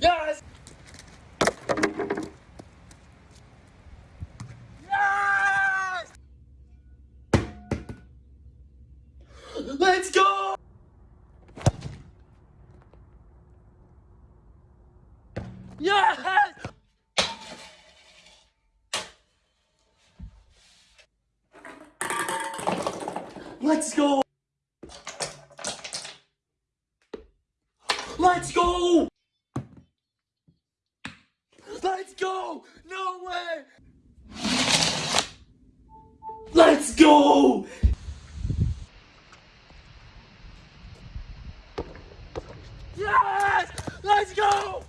Yes! Yes! Let's go! Yes! Let's go! Let's go! Let's go! No way! Let's go! Yes! Let's go!